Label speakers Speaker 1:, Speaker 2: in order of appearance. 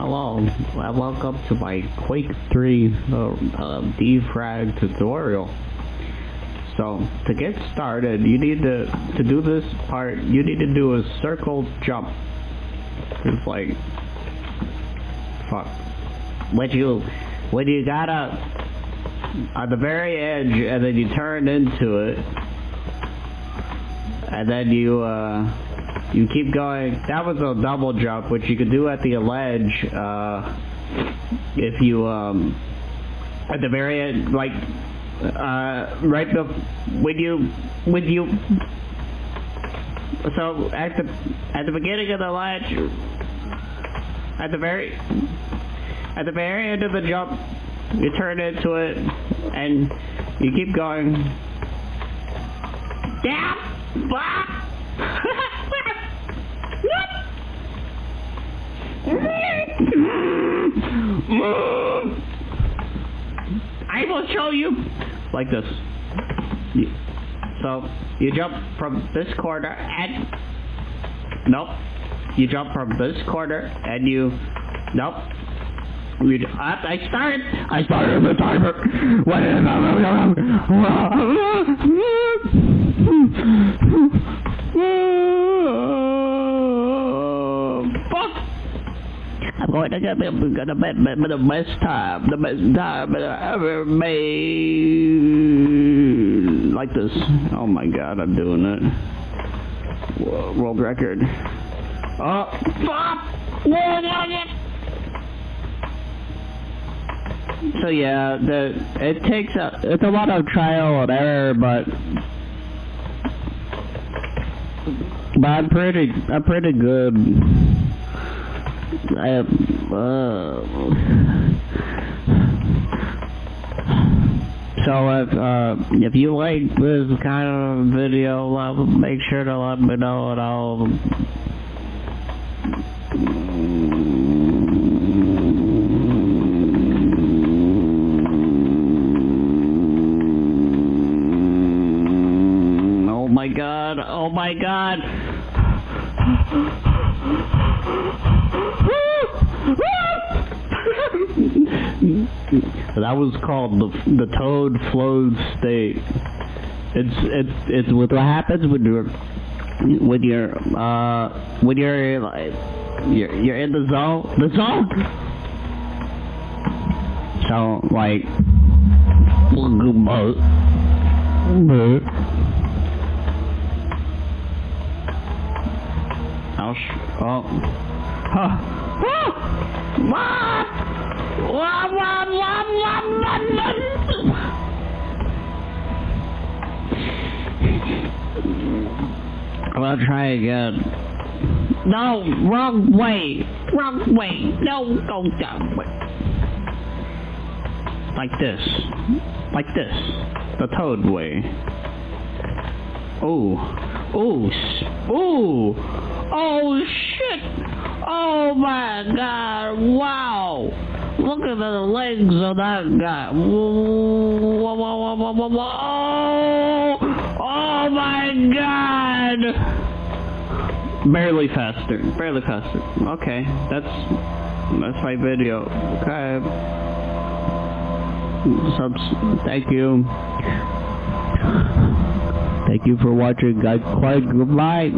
Speaker 1: Hello, welcome to my Quake 3 uh, uh, defrag tutorial. So, to get started, you need to, to do this part, you need to do a circle jump. It's like, fuck. When you, when you gotta, on the very edge, and then you turn into it, and then you, uh, you keep going. That was a double jump, which you could do at the ledge, uh, if you, um, at the very end, like, uh, right bef- when you, when you, so at the, at the beginning of the ledge, at the very, at the very end of the jump, you turn into it, and you keep going. Yeah! Blah! I will show you like this. So you jump from this corner and nope. You jump from this corner and you nope. Uh, I started. I started the timer. What I'm going to get the, the, best, the best time, the best time I ever made. Like this. Oh my god, I'm doing it. World record. Oh! So yeah, the it takes a it's a lot of trial and error, but but I'm pretty I'm pretty good. I so if uh, if you like this kind of video, make sure to let me know and I'll. Oh my god, oh my god! That was called the the toad flowed state. It's it's it's what happens when you're when you're uh when you're like you're you're in the zone the zone. So like I'll sh oh huh. I'll try again. No, wrong way. Wrong way. No, go down way. Like this. Like this. The toad way. Ooh. Ooh. Ooh. Oh, shit. Oh, my God. Wow. Look at the legs of that guy. Oh, oh my God. Barely faster. Barely faster. Okay, that's that's my video. Okay. Subs. Thank you. Thank you for watching, guys. Quite goodbye.